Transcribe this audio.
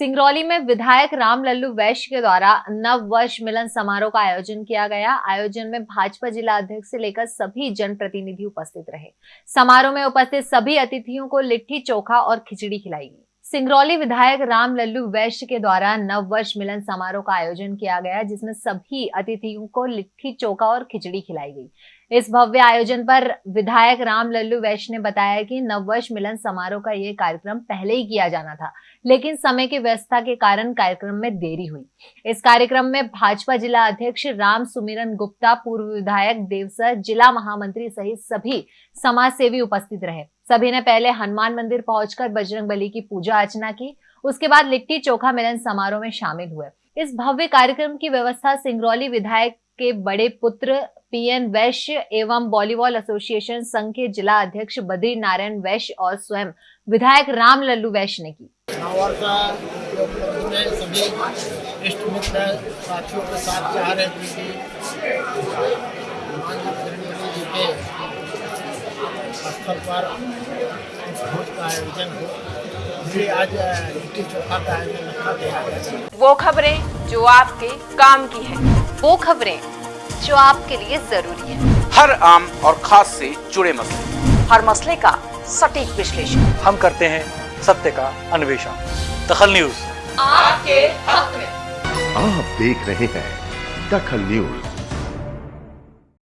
सिंगरौली में विधायक राम लल्लू वैश्य के द्वारा नव वर्ष मिलन समारोह का आयोजन किया गया। आयोजन में भाजपा जिला अध्यक्ष से लेकर सभी जनप्रतिनिधि उपस्थित रहे। समारोह में उपस्थित सभी अतिथियों को लिट्टी चोखा और खिचड़ी खिलाई गई। सिंगरौली विधायक राम लल्लू वैश्य के द्वारा नव वर्ष मिलन समारोह का आयोजन किया गया, जिसमें सभी अतिथियों को लिट्टी चोखा और खिचड़ी खिलाई गई। इस भव्य आयोजन पर विधायक राम लल्लू वैश्य ने बताया कि नववर्ष मिलन समारोह का ये कार्यक्रम पहले ही किया जाना था, लेकिन समय की व्यवस्था के कारण कार्यक्रम में देरी हुई। इस कार्यक्रम में भाजपा जिला अध्यक्ष राम सुमिरन गुप्ता, पूर्व विधायक देवसर, जिला महामंत्री सहित सभी समाज सेवी उपस्थित रहे। सभी ने पहले हनुमान मंदिर पहुंचकर बजरंग बली की पूजा अर्चना की, उसके बाद लिट्टी चोखा मिलन समारोह में शामिल हुए। इस भव्य कार्यक्रम की व्यवस्था सिंगरौली विधायक के बड़े पुत्र पीएन वैश्य एवं वॉलीबॉल एसोसिएशन संघ के जिला अध्यक्ष बद्री नारायण वैश्य और स्वयं विधायक राम लल्लू वैश्य ने की। स्थल पर भोज का आयोजन हो। इसलिए आज लिट्टी चोखा का आयोजन रखा गया वो खबरें जो आपके काम की है। वो खबरें जो आपके लिए ज़रूरी है। हर आम और खास से जुड़े मसले। हर मसले का सटीक विश्लेषण। हम करते हैं सत्य का अन्वेषण। दखल न्यूज़। आपके हक में। आप देख रहे हैं दखल न्यूज़।